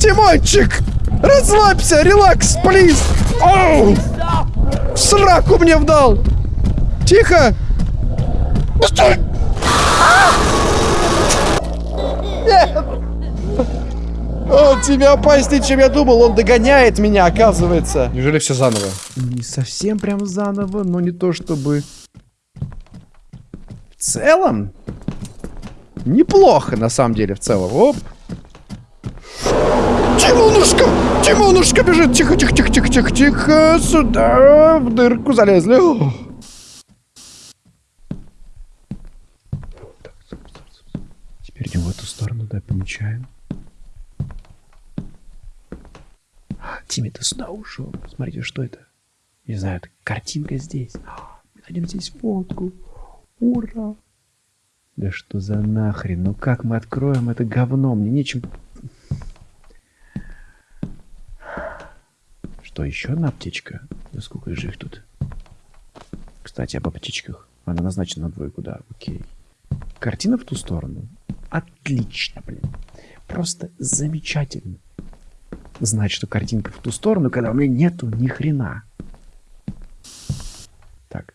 Тимончик! Расслабься! Релакс, плиз! Оу! В сраку мне вдал! Тихо! Тебе опаснее, чем я думал. Он догоняет меня, оказывается. Неужели все заново? Не совсем прям заново, но не то чтобы... В целом... Неплохо, на самом деле, в целом. Оп. Тимонушка! Тимонушка бежит! Тихо, тихо, тихо, тихо, тихо, тихо. Сюда, в дырку залезли. О. Так, стоп, стоп, стоп. Теперь идем в эту сторону, да, помечаем. Ты сюда ушел. Смотрите, что это? Не знаю, это картинка здесь. Мы найдем здесь фотку. Ура! Да что за нахрен? Ну как мы откроем это говно? Мне нечем... Что, еще одна аптечка? Да сколько же их тут? Кстати, об аптечках. Она назначена на двойку, да, окей. Картина в ту сторону? Отлично, блин. Просто замечательно. Знать, что картинка в ту сторону, когда у меня нету ни хрена. Так.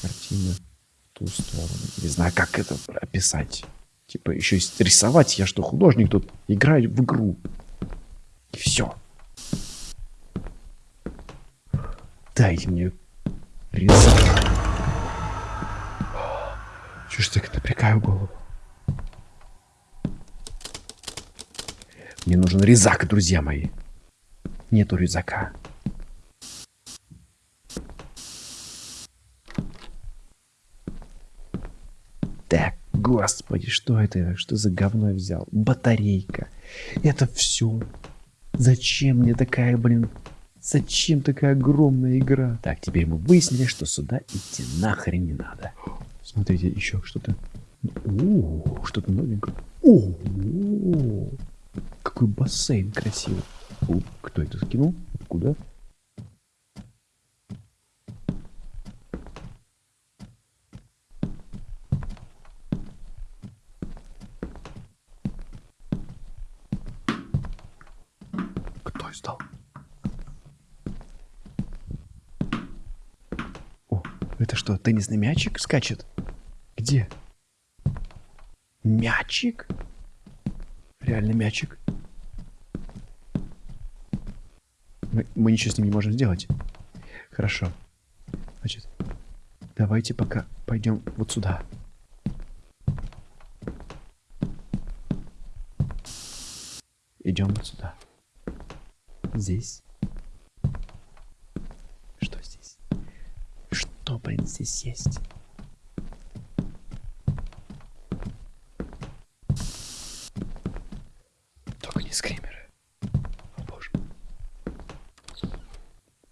Картина в ту сторону. Не знаю, как это описать. Типа, еще и рисовать. Я что, художник тут? Играю в игру. И все. Дайте мне резак. Чё ж так напрягаю голову? Мне нужен резак, друзья мои. Нету резака. Так, господи, что это? Что за говно я взял? Батарейка. Это все. Зачем мне такая, блин, Зачем такая огромная игра? Так, теперь мы выяснили, что сюда идти нахрен не надо. Смотрите, еще что-то. О, что-то новенькое. О, какой бассейн красивый. Кто это скинул? Куда? Кто издал? О, это что, теннисный мячик скачет? Где? Мячик? Реально мячик? Мы, мы ничего с ним не можем сделать. Хорошо. Значит, давайте пока пойдем вот сюда. Идем вот сюда. Здесь. Что здесь? Что, блин, здесь есть? Только не скримеры. О боже.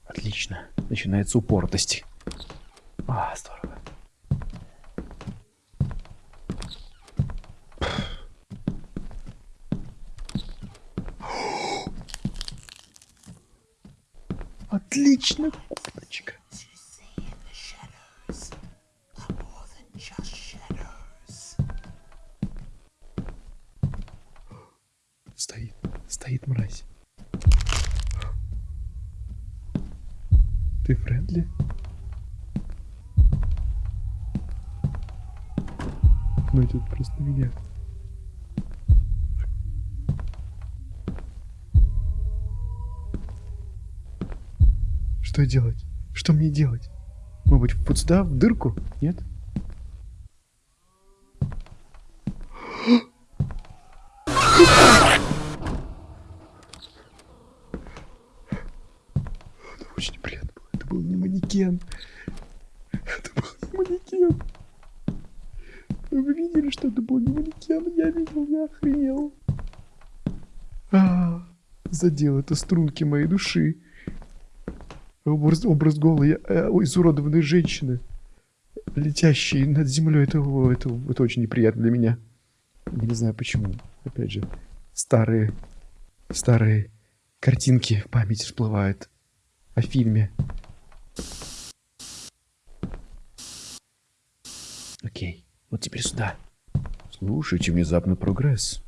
Отлично. Начинается упоротость. А, здорово. Отлично, курточка. Стоит, стоит мразь. Ты френдли? Ну идет просто на меня. Что делать? Что мне делать? Может быть, вот сюда, в дырку? Нет? Это очень приятно было. Это был не манекен. Это был не манекен. Вы видели, что это был не манекен? Я видел, я охренел. А, задел это струнки моей души. Образ, образ голой, э, изуродованной женщины, летящей над землей. Это, это, это очень неприятно для меня. Я не знаю почему. Опять же, старые, старые картинки в памяти всплывают о фильме. Окей, вот теперь сюда. Слушайте, внезапно прогресс.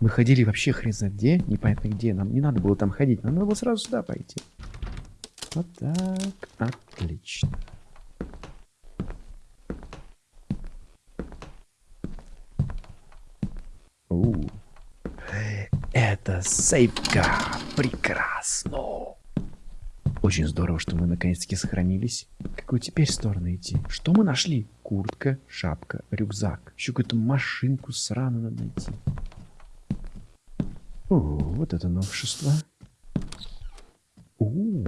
Мы ходили вообще хрен знает где, непонятно где. Нам не надо было там ходить, нам надо было сразу сюда пойти. Вот так, отлично. У, это сейфка, прекрасно. Очень здорово, что мы наконец-таки сохранились. Какую теперь сторону идти? Что мы нашли? Куртка, шапка, рюкзак. Еще какую-то машинку сраную надо найти. О, вот это новшество. У,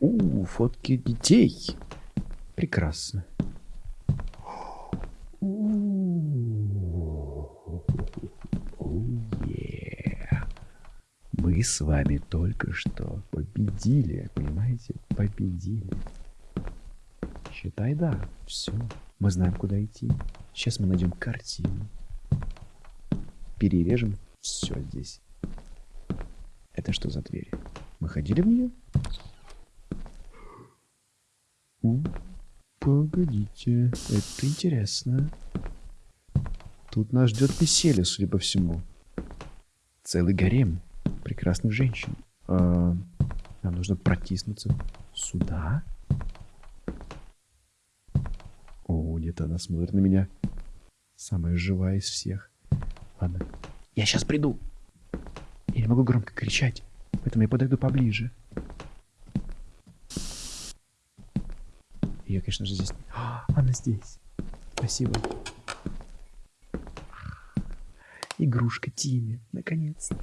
у, фотки детей. Прекрасно. Мы с вами только что победили, понимаете? Победили. Считай, да. Все. Мы знаем, куда идти. Сейчас мы найдем картину. Перережем все здесь. Это что за дверь? Мы ходили в нее? У, погодите, это интересно. Тут нас ждет веселье, судя по всему. Целый гарем прекрасных женщин. А, нам нужно протиснуться сюда. О, где-то она смотрит на меня. Самая живая из всех. Ладно, я сейчас приду. И не могу громко кричать, поэтому я подойду поближе. Ее, конечно же, здесь... А, она здесь. Спасибо. Игрушка Тими, наконец-то.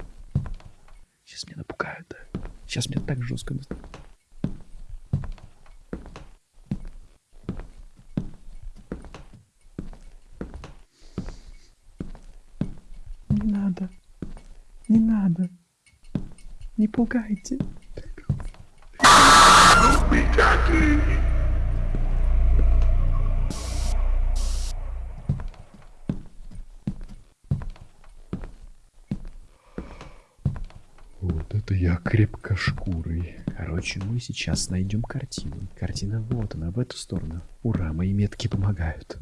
Сейчас меня напугают? Сейчас меня так жестко... Не надо. Не надо. Не пугайте это я крепкошкурый. Короче, мы сейчас найдем картину. Картина вот она, в эту сторону. Ура, мои метки помогают.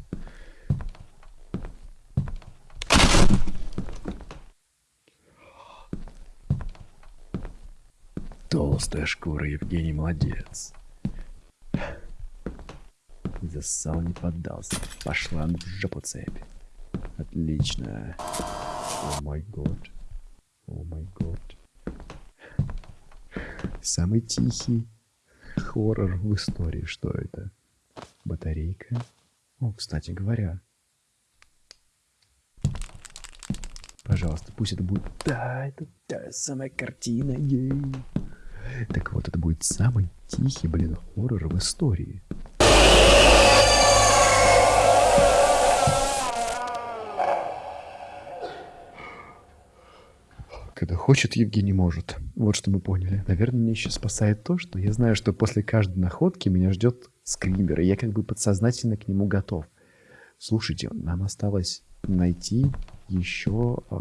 Толстая шкура, Евгений, молодец. Засал, не поддался. Пошла в жопу цепь. Отлично. О май год. О май год. Самый тихий хоррор в истории. Что это? Батарейка? О, кстати говоря. Пожалуйста, пусть это будет... Да, это та самая картина. Ей. Так вот, это будет самый тихий, блин, хоррор в истории. Когда хочет, Евгений может. Вот что мы поняли. Наверное, меня еще спасает то, что я знаю, что после каждой находки меня ждет скример, и я как бы подсознательно к нему готов. Слушайте, нам осталось найти еще... э,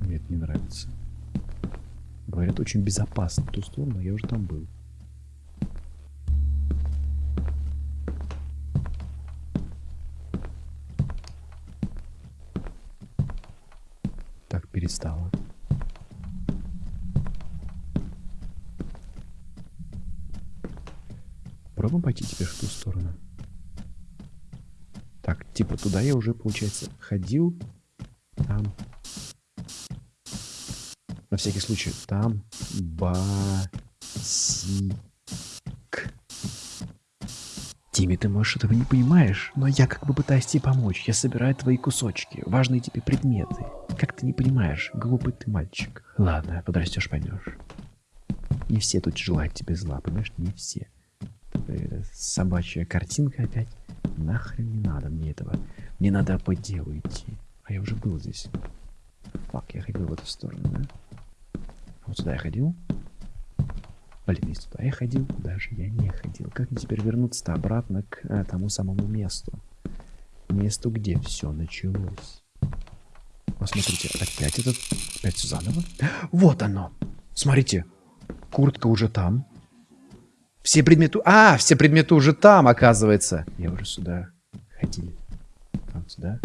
Мне это не нравится. Говорят, очень безопасно ту сторону, а я уже там был. Так, перестало. Пробуем пойти теперь в ту сторону. Так, туда я уже, получается, ходил. Там. На всякий случай, там басик. Тимми, ты, может, этого не понимаешь, но я как бы пытаюсь тебе помочь. Я собираю твои кусочки, важные тебе предметы. Как ты не понимаешь, глупый ты мальчик. Ладно, подрастешь, поймешь. Не все тут желают тебе зла, понимаешь? Не все. Э, Собачья картинка опять. Нахрен не надо мне этого. Мне надо по делу идти. А я уже был здесь. Фак, я ходил в эту сторону, да? Вот сюда я ходил. Блин, если туда я ходил, куда же я не ходил? Как мне теперь вернуться-то обратно к э, тому самому месту? Месту, где все началось. Посмотрите, опять этот... Опять всё заново? Вот оно! Смотрите, куртка уже там. Все предметы... А, все предметы уже там, оказывается. Я уже сюда ходил. Там сюда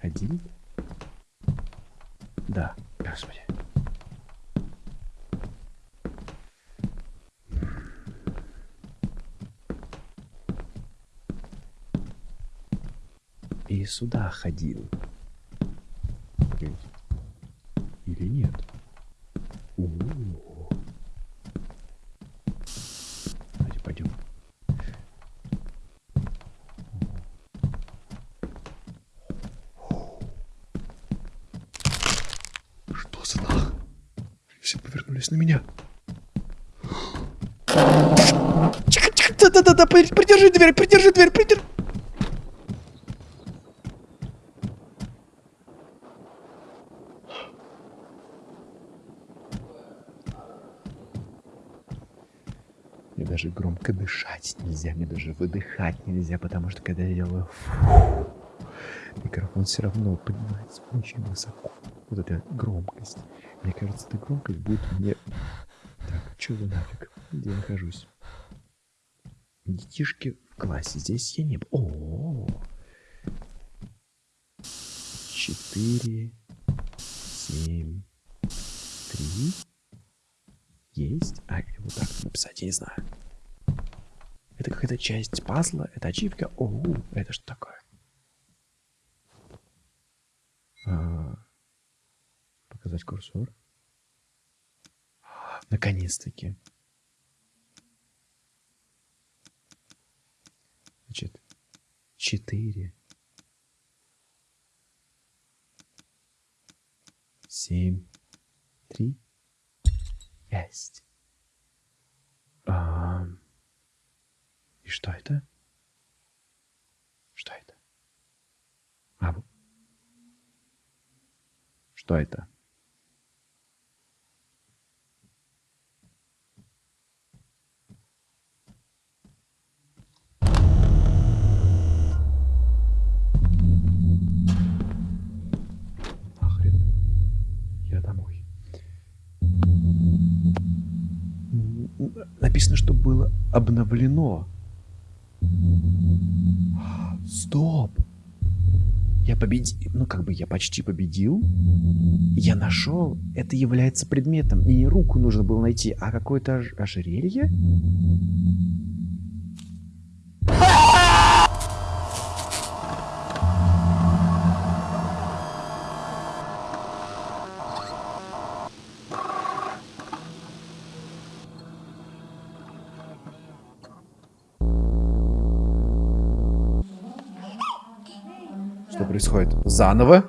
ходил? Да, господи. И сюда ходил. Погодите. Или нет? О-о-о. Давайте пойдем. Что за нах? Повернулись на меня. Тихо, тихо, да-да-да, при- придержи дверь, придержи дверь, придержи. Мне даже громко дышать нельзя, мне даже выдыхать нельзя, потому что когда я делаю фу, микрофон все равно поднимается очень высоко. Вот эта громкость. Мне кажется, эта громкость будет мне... Так, что за нафиг? Где я нахожусь? Детишки в классе. Здесь я не. О, Четыре, семь, три. Есть? А, или вот так написать, я не знаю. Это какая-то часть пазла? Это ачивка? О, это что такое? А, показать курсор. Наконец-таки. Значит, четыре. Семь. Три. Есть. А, и что это? Что это? А, что это? Написано, что было обновлено. Стоп. Я победил. Ну, как бы я почти победил. Я нашел. Это является предметом. И не руку нужно было найти, а какое-то ож- ожерелье. Происходит? Заново?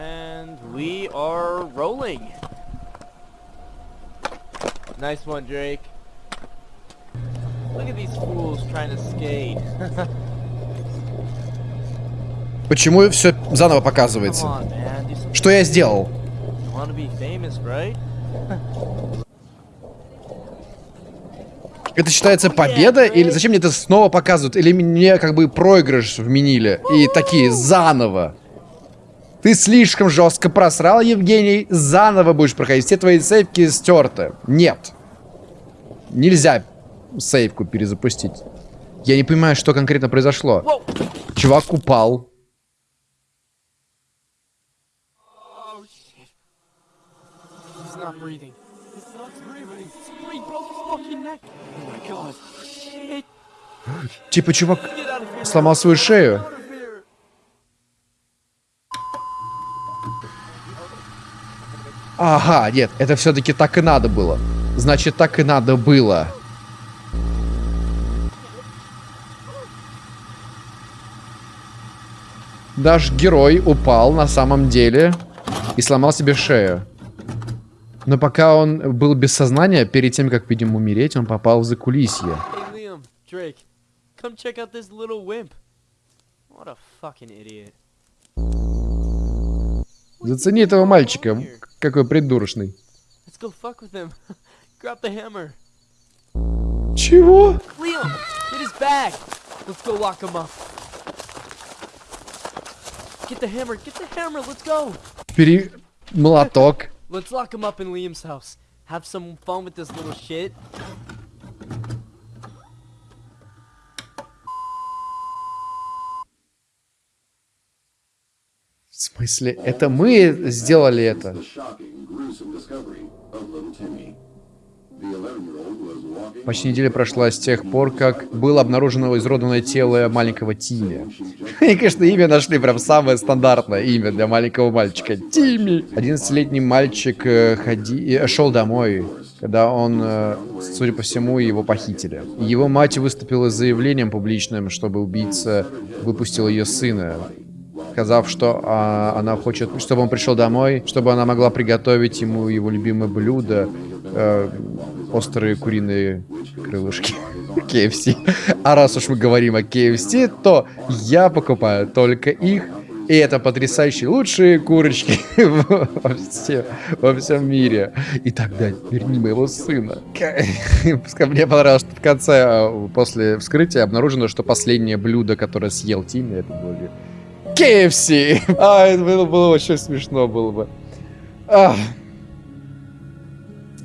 And we are rolling. Nice one, Drake. Look at these fools trying to skate. Почему все заново показывается? on, Что я сделал? Famous, right? Это считается победа? Или зачем мне это снова показывают? Или мне как бы проигрыш вменили? И такие, заново. Ты слишком жестко просрал, Евгений. Заново будешь проходить. Все твои сейвки стерты. Нет. Нельзя сейвку перезапустить. Я не понимаю, что конкретно произошло. Чувак упал. Oh not breathing. He's not breathing. He broke his fucking neck. Oh my god. Shit. Типа чувак сломал свою шею. Ага, нет, это все-таки так и надо было. Значит, так и надо было. Наш герой упал на самом деле и сломал себе шею. Но пока он был без сознания, перед тем, как, видимо, умереть, он попал в закулисье. Come check out this little wimp. What a fucking idiot. Зацени этого мальчика, какой придурочный. Let's go fuck with him. Grab the hammer. Чего? Liam, get his bag. Let's go lock him up. Get the hammer, get the hammer, let's go. Бери молоток. Let's lock him up in Liam's house. Have some fun with this little shit. В смысле, это мы сделали это? The shocking, gruesome discovery of little Timmy. The 11-year-old was walking Почти неделя прошла с тех пор, как было обнаружено изродованное тело маленького Тимми. И, конечно, имя нашли прям самое стандартное имя для маленького мальчика. Тимми! 11-летний мальчик э, ходи... э, шел домой, когда он, э, судя по всему, его похитили. Его мать выступила с заявлением публичным, чтобы убийца выпустил ее сына, сказав, что а, она хочет, чтобы он пришел домой, чтобы она могла приготовить ему его любимое блюдо, э, острые куриные крылышки KFC. А раз уж мы говорим о KFC, то я покупаю только их. И это потрясающие лучшие курочки во, всем, во всем мире. И тогда верни моего сына. Мне понравилось, что в конце, э, после вскрытия, обнаружено, что последнее блюдо, которое съел Тимми, это были KFC. А, это было, было очень смешно было бы. Ах.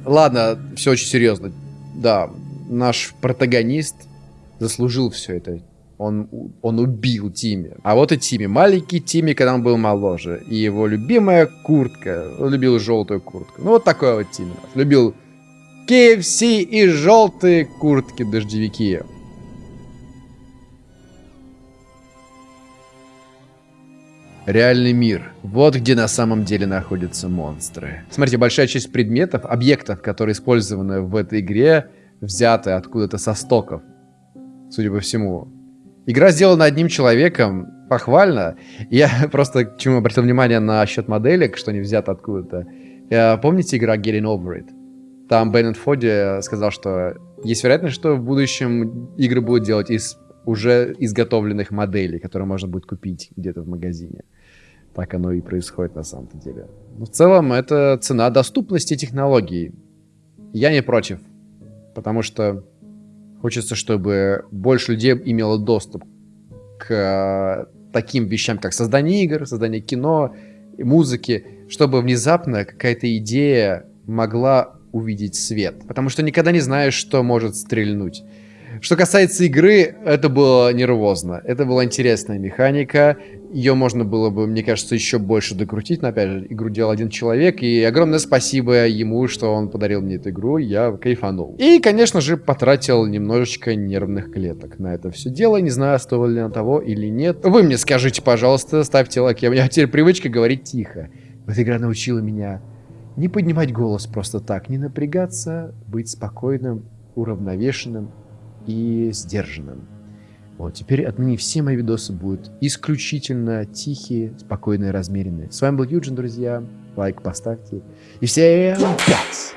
Ладно, все очень серьезно. Да, наш протагонист заслужил все это. Он, он убил Тимми. А вот и Тимми. Маленький Тимми, когда он был моложе. И его любимая куртка. Он любил желтую куртку. Ну, вот такой вот нас. Любил KFC и желтые куртки-дождевики. Реальный мир. Вот где на самом деле находятся монстры. Смотрите, большая часть предметов, объектов, которые использованы в этой игре, взяты откуда-то со стоков. Судя по всему. Игра сделана одним человеком. Похвально. Я просто к чему обратил внимание на счет моделек, что они взяты откуда-то. Э, Помните игра Getting Over It? Там Беннет Фоди сказал, что есть вероятность, что в будущем игры будут делать из уже изготовленных моделей, которые можно будет купить где-то в магазине. Так оно и происходит на самом-то деле. Но в целом это цена доступности технологий. Я не против. Потому что хочется, чтобы больше людей имело доступ к э, таким вещам, как создание игр, создание кино, музыки, чтобы внезапно какая-то идея могла увидеть свет. Потому что никогда не знаешь, что может стрельнуть. Что касается игры, это было нервозно. Это была интересная механика. Ее можно было бы, мне кажется, еще больше докрутить. Но опять же, игру делал один человек. И огромное спасибо ему, что он подарил мне эту игру. Я кайфанул. И, конечно же, потратил немножечко нервных клеток на это все дело. Не знаю, стоило ли на того или нет. Вы мне скажите, пожалуйста, ставьте лайк. У меня теперь привычка говорить тихо. Эта игра научила меня не поднимать голос просто так, не напрягаться, быть спокойным, уравновешенным и сдержанным. Вот, теперь отныне все мои видосы будут исключительно тихие, спокойные, размеренные. С вами был Юджин, друзья. Лайк поставьте. И всем пять!